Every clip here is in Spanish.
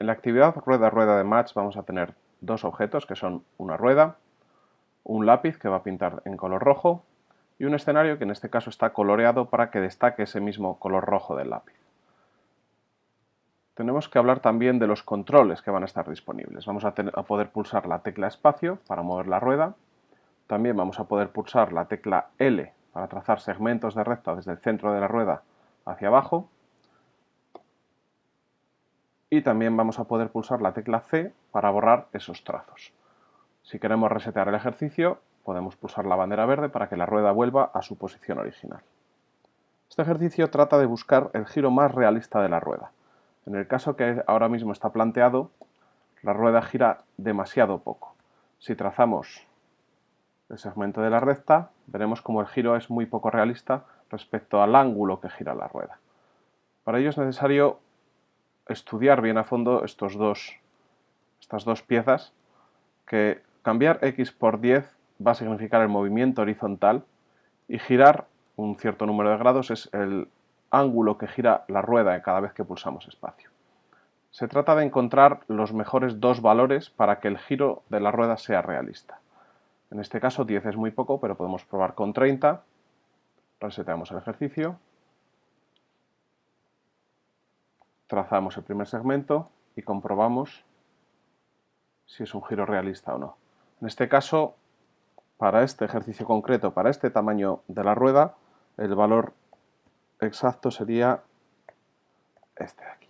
En la actividad rueda-rueda de match vamos a tener dos objetos que son una rueda, un lápiz que va a pintar en color rojo y un escenario que en este caso está coloreado para que destaque ese mismo color rojo del lápiz. Tenemos que hablar también de los controles que van a estar disponibles. Vamos a, a poder pulsar la tecla espacio para mover la rueda. También vamos a poder pulsar la tecla L para trazar segmentos de recta desde el centro de la rueda hacia abajo y también vamos a poder pulsar la tecla C para borrar esos trazos. Si queremos resetear el ejercicio, podemos pulsar la bandera verde para que la rueda vuelva a su posición original. Este ejercicio trata de buscar el giro más realista de la rueda. En el caso que ahora mismo está planteado, la rueda gira demasiado poco. Si trazamos el segmento de la recta, veremos como el giro es muy poco realista respecto al ángulo que gira la rueda. Para ello es necesario estudiar bien a fondo estos dos, estas dos piezas, que cambiar x por 10 va a significar el movimiento horizontal y girar un cierto número de grados es el ángulo que gira la rueda cada vez que pulsamos espacio. Se trata de encontrar los mejores dos valores para que el giro de la rueda sea realista. En este caso 10 es muy poco, pero podemos probar con 30. Reseteamos el ejercicio. Trazamos el primer segmento y comprobamos si es un giro realista o no. En este caso, para este ejercicio concreto, para este tamaño de la rueda, el valor exacto sería este de aquí.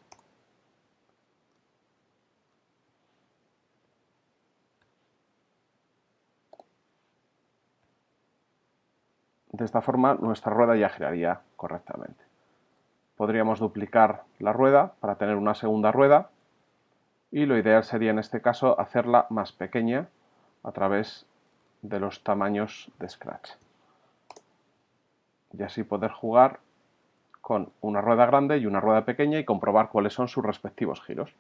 De esta forma nuestra rueda ya giraría correctamente podríamos duplicar la rueda para tener una segunda rueda y lo ideal sería en este caso hacerla más pequeña a través de los tamaños de Scratch. Y así poder jugar con una rueda grande y una rueda pequeña y comprobar cuáles son sus respectivos giros.